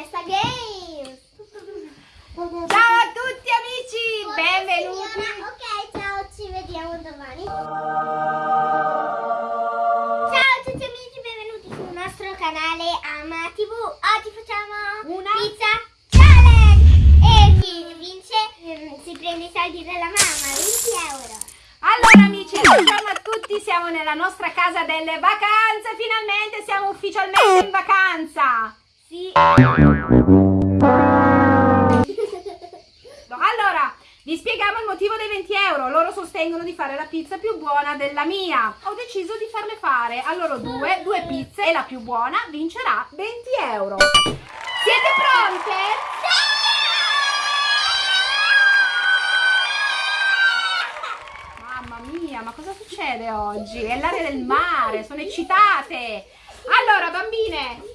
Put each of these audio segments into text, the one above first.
Vanessa Games. Ciao a tutti amici, benvenuti. Ok, ciao, ci vediamo domani. Ciao a tutti amici, benvenuti sul nostro canale Ama TV. Oggi facciamo Una pizza challenge e chi vince ehm, si prende i soldi della mamma, 20 euro. Allora amici, buongiorno a tutti, siamo nella nostra casa delle vacanze, finalmente siamo ufficialmente in vacanza. Sì. Allora, vi spieghiamo il motivo dei 20 euro. Loro sostengono di fare la pizza più buona della mia. Ho deciso di farle fare a loro due, due pizze e la più buona vincerà 20 euro. Siete pronte? Mamma mia, ma cosa succede oggi? È l'area del mare, sono eccitate. Allora, bambine,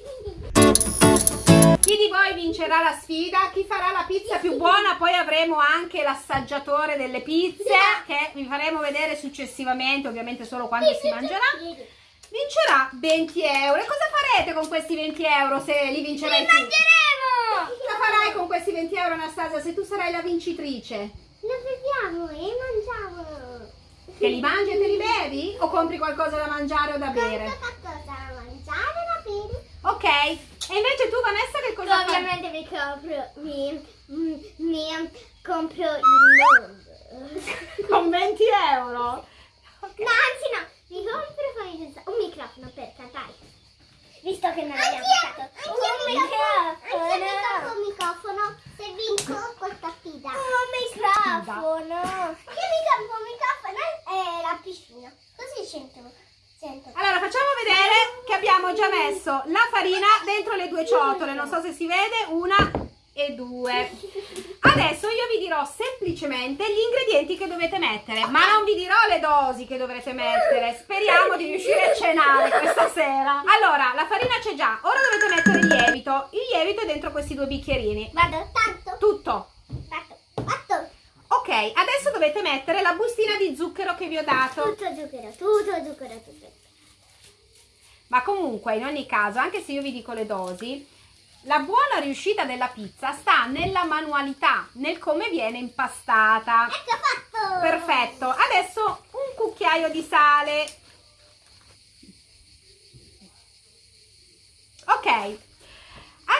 chi di voi vincerà la sfida? Chi farà la pizza più buona? Poi avremo anche l'assaggiatore delle pizze che vi faremo vedere successivamente, ovviamente solo quando si mangerà. Vincerà 20 euro. E cosa farete con questi 20 euro se li vincerai Li tu? mangeremo! Cosa farai con questi 20 euro Anastasia se tu sarai la vincitrice? Lo beviamo e mangiamo. Che li mangi e te li bevi? O compri qualcosa da mangiare o da bere? Qualcosa da mangiare da bere. Ok. E invece tu Vanessa cosa? Ovviamente mi compro, mi, mi, mi compro il mondo. Con 20 euro? Ok. No, anzi no, mi compro fammi pensare, un microfono per cantare. Visto che non abbiamo portato un microfono. Anche un microfono se vinco questa sfida. Un microfono. Io mi compro un microfono e la piscina. Così sento. sento. Allora facciamo vedere che abbiamo già messo la farina dentro le due ciotole, non so se si vede, una e due. Adesso io vi dirò semplicemente gli ingredienti che dovete mettere, ma non vi dirò le dosi che dovrete mettere, speriamo di riuscire a cenare questa sera. Allora, la farina c'è già, ora dovete mettere il lievito, il lievito è dentro questi due bicchierini, Vado tanto. tutto. Ok, adesso dovete mettere la bustina di zucchero che vi ho dato. Tutto zucchero, tutto zucchero, tutto. Ma comunque, in ogni caso, anche se io vi dico le dosi, la buona riuscita della pizza sta nella manualità, nel come viene impastata. Ecco fatto. Perfetto. Adesso un cucchiaio di sale. Ok.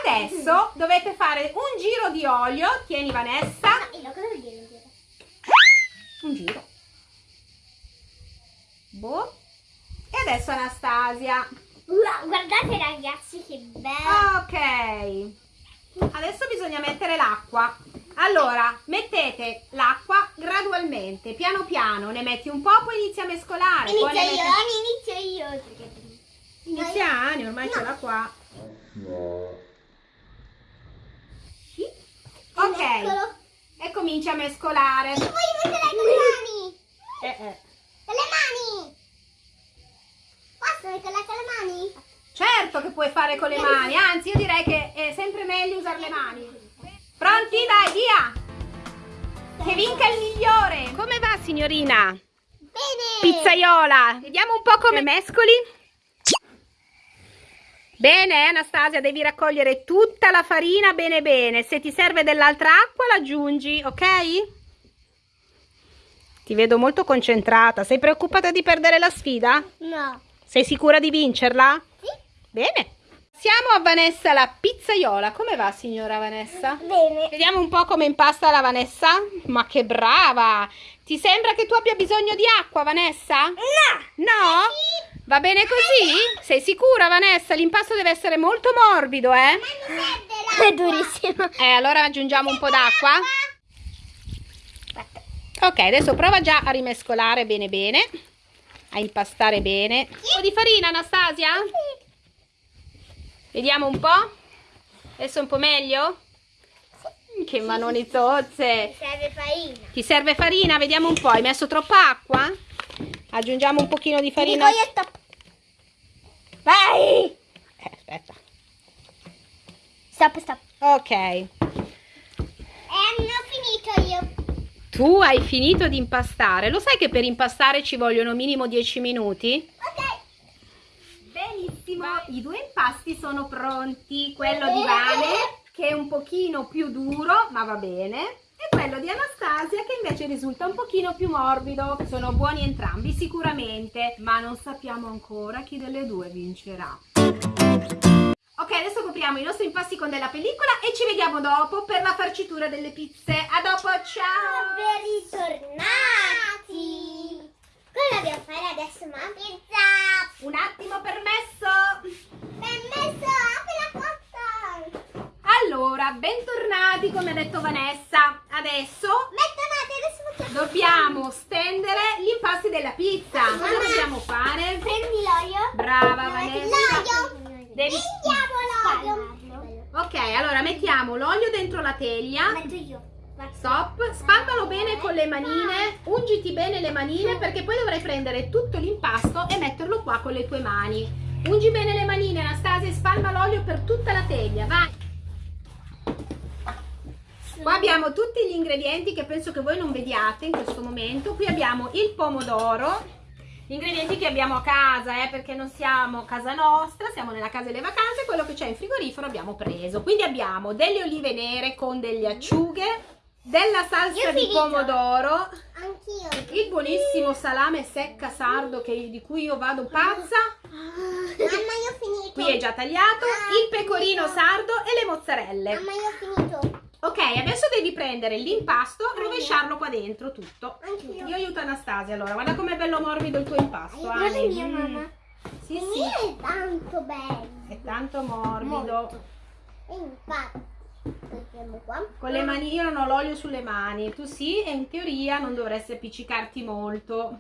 Adesso dovete fare un giro di olio. Tieni Vanessa. Io cosa vuol dire? Un giro. Boh. E adesso Anastasia. Wow, guardate ragazzi che bello. Ok, adesso bisogna mettere l'acqua. Allora, mettete l'acqua gradualmente, piano piano, ne metti un po', poi inizi a mescolare. poi Inizio io, metti- inizio io. Inizia Ani, ormai ce l'ha qua. Sì. Ok, e cominci a mescolare. Io voglio mettere con le mani. Eh, eh. Con le mani. Posso metterla con le mani? Certo che puoi fare con le mani, anzi io direi che è sempre meglio usare le mani. Pronti? Dai, via! Che vinca il migliore! Come va signorina? Bene. Pizzaiola, vediamo un po' come mescoli. Bene, Anastasia, devi raccogliere tutta la farina bene bene. Se ti serve dell'altra acqua, l'aggiungi, ok? Ti vedo molto concentrata. Sei preoccupata di perdere la sfida? No. Sei sicura di vincerla? Sì. Bene. Siamo a Vanessa la pizzaiola. Come va, signora Vanessa? Bene. Vediamo un po' come impasta la Vanessa. Ma che brava! Ti sembra che tu abbia bisogno di acqua, Vanessa? No. No? Va bene così? Sei sicura, Vanessa? L'impasto deve essere molto morbido, eh? È durissimo. Eh, allora aggiungiamo un po' d'acqua. Ok, adesso prova già a rimescolare bene bene. A impastare bene. Un po' di farina, Anastasia? Vediamo un po'. Adesso un po' meglio? Che manoni zozze. Serve farina. Ti serve farina? Vediamo un po'. Hai messo troppa acqua? Aggiungiamo un pochino di farina. Vai! Eh, aspetta. Stop, stop. Ok. E hanno finito io. Tu hai finito di impastare. Lo sai che per impastare ci vogliono minimo 10 minuti? Ok. Benissimo. I due impasti sono pronti. Quello di Vane che è un pochino più duro, ma va bene, e quello di Anastasia che invece risulta un pochino più morbido. Sono buoni entrambi sicuramente, ma non sappiamo ancora chi delle due vincerà. Copriamo i nostri impasti con della pellicola e ci vediamo dopo per la farcitura delle pizze. A dopo, ciao! Ben ritornati! Cosa dobbiamo fare adesso, ma? Pizza! Un attimo permesso! Permesso, apri la porta! Allora, bentornati come ha detto Vanessa. Adesso Bentornati, adesso dobbiamo stendere gli impasti della pizza. Cosa Mamma. dobbiamo fare? Prendi l'olio. Brava Vanessa. L'olio! Devi- l'olio! Ok, allora mettiamo l'olio dentro la teglia. Metto io. Stop, spalmalo bene con le manine, ungiti bene le manine perché poi dovrai prendere tutto l'impasto e metterlo qua con le tue mani. Ungi bene le manine Anastasia e spalma l'olio per tutta la teglia, vai! Qua abbiamo tutti gli ingredienti che penso che voi non vediate in questo momento. Qui abbiamo il pomodoro, ingredienti che abbiamo a casa, eh, perché non siamo a casa nostra, siamo nella casa delle vacanze, quello che c'è in frigorifero abbiamo preso. Quindi abbiamo delle olive nere con delle acciughe, della salsa di pomodoro, Anch'io. il buonissimo salame secca sardo che- di cui io vado pazza, Mamma, io ho finito. qui è già tagliato, il pecorino sardo e le mozzarelle. Mamma, io ho finito. Ok, adesso devi prendere l'impasto, rovesciarlo qua dentro tutto. Anch'io. Io aiuto Anastasia allora, guarda com'è bello morbido il tuo impasto. Guarda Ale. mio, Mm. mamma. Sì, Il sì, mio è tanto bello. è tanto morbido. Molto. Infatti. Con le mani, io non ho l'olio sulle mani, tu sì, e in teoria non dovresti appiccicarti molto.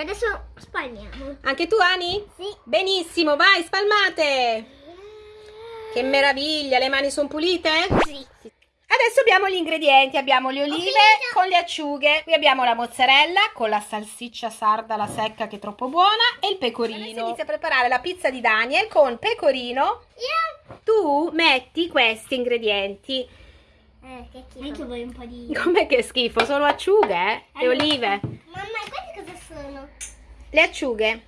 Adesso spalmiamo. Anche tu, Ani? Sì. Benissimo, vai, spalmate! Che meraviglia, le mani sono pulite? Sì. Adesso abbiamo gli ingredienti, abbiamo le olive con le acciughe, qui abbiamo la mozzarella con la salsiccia sarda, la secca che è troppo buona e il pecorino. Adesso inizia a preparare la pizza di Daniel con pecorino. Io. Tu metti questi ingredienti. Eh, che schifo. Anche voi un po' di... Com'è che schifo? Sono acciughe eh? e olive. Mamma, queste cosa sono? Le acciughe.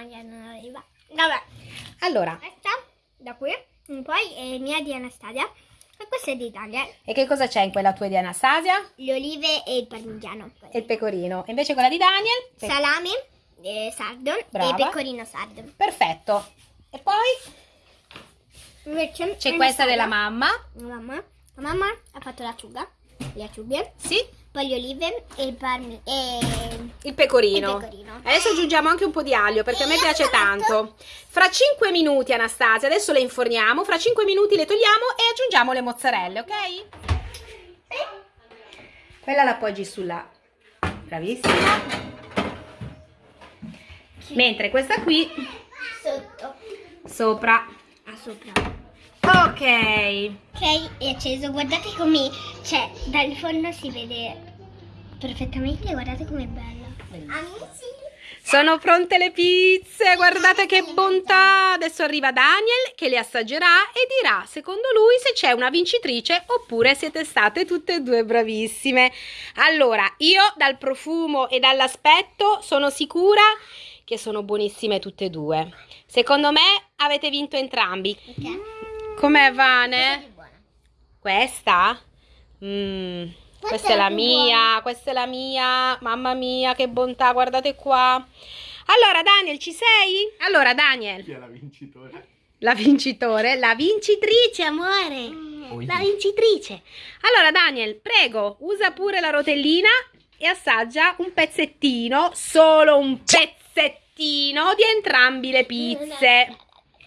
Non sto mangiando una riva. Vabbè. Allora, Questa, da qui, poi è mia di Anastasia. E questa è di Italia. e che cosa c'è in quella tua di Anastasia? Le olive e il parmigiano. E il pecorino. E invece quella di Daniel? Pe- Salame, eh, sardo Brava. e pecorino sardo. Perfetto. E poi Invece c'è questa della mamma. La mamma. La mamma ha fatto l'acciuga, le acciughe, Sì, poi le olive e il parmi e il pecorino. Il pecorino. Adesso aggiungiamo anche un po' di aglio perché a me piace l'ho fatto. tanto. Fra 5 minuti, Anastasia, adesso le inforniamo. Fra 5 minuti le togliamo e aggiungiamo le mozzarelle, ok? Quella la poggi sulla. Bravissima. Mentre questa qui sotto. sopra. Ah, sopra. Ok. Ok, è acceso. Guardate come cioè dal forno si vede perfettamente. Guardate com'è bella. Amici. Sono pronte le pizze, guardate che bontà! Adesso arriva Daniel che le assaggerà e dirà secondo lui se c'è una vincitrice oppure siete state tutte e due bravissime. Allora, io dal profumo e dall'aspetto sono sicura che sono buonissime tutte e due. Secondo me avete vinto entrambi. Ok. Com'è Vane? Questa è buona. Questa? Mm, Questa questa è la mia, questa è la mia. Mamma mia, che bontà, guardate qua. Allora, Daniel, ci sei? Allora, Daniel, Chi è la vincitore? la vincitore, la vincitrice, amore. Oi. La vincitrice. Allora, Daniel, prego, usa pure la rotellina e assaggia un pezzettino, solo un pezzettino di entrambi le pizze.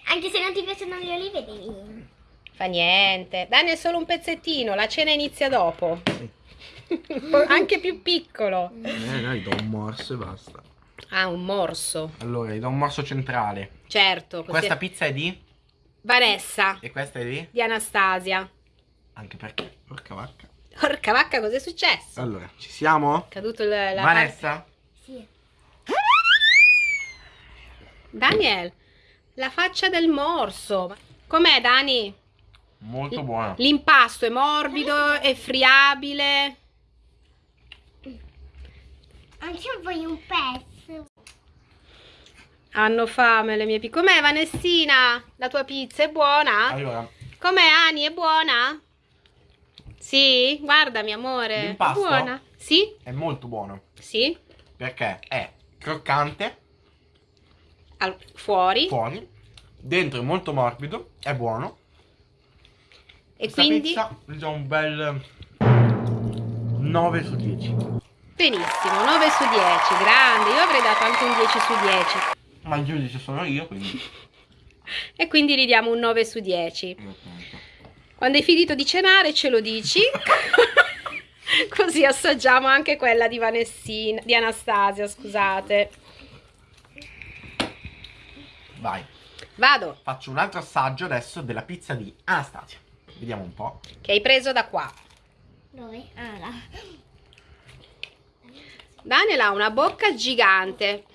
Anche se non ti piacciono le olive, devi. Fa niente. Daniel, solo un pezzettino, la cena inizia dopo. Anche più piccolo. Eh, dai, do un morso e basta. Ah, un morso. Allora, gli do un morso centrale. Certo. così- Questa pizza è di? Vanessa E questa è di? di Anastasia. Anche perché? Porca vacca. Porca vacca, cos'è successo? Allora, ci siamo? È caduto il, la Vanessa? Sì. Daniel, la faccia del morso. Com'è, Dani? Molto buona. L'impasto è morbido, è friabile. Anche voglio un pezzo. Hanno fame le mie piccole. Com'è Vanessina? La tua pizza è buona? Allora, Com'è Ani? È buona? Sì? Guardami amore. È L'impasto? buona? Sì? è molto buono. Sì? Perché è croccante Al- fuori. fuori, dentro è molto morbido, è buono. E Questa quindi? pizza gli do un bel 9 su 10. Benissimo, 9 su 10, grande. Io avrei dato anche un 10 su 10. Ma il giudice sono io, quindi. E quindi gli diamo un 9 su 10. Quando hai finito di cenare ce lo dici. Così assaggiamo anche quella di Vanessina, di Anastasia, scusate. Vai. Vado, Faccio un altro assaggio adesso della pizza di Anastasia. Vediamo un po'. che hai preso da qua. Dove? Ah, là. Daniel ha una bocca gigante.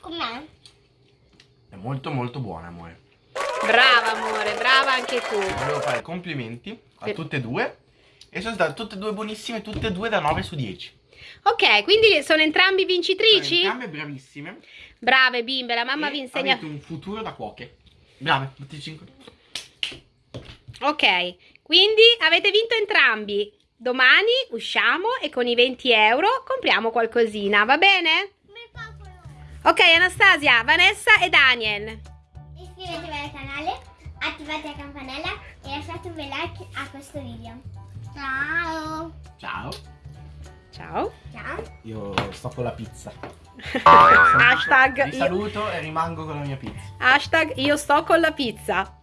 Com'è? È molto molto buona, amore. Brava amore, brava anche tu. Volevo fare complimenti a Per- tutte e due. E sono state tutte e due buonissime, tutte e due da 9 su 10. Ok, quindi sono entrambi Sono vincitrici? entrambe bravissime. Brave bimbe, la mamma e vi insegna. Avete un futuro da cuoche. Brave, tutti e cinque. Ok, quindi avete vinto entrambi. Domani usciamo e con i 20 euro compriamo qualcosina, va bene? Ok, Anastasia, Vanessa e Daniel. Iscrivetevi al canale, attivate la campanella e lasciate un bel like a questo video. Ciao! Ciao. Ciao. Ciao! Io sto con la pizza. Hashtag Vi io, saluto e rimango con la mia pizza. hashtag io sto con la pizza.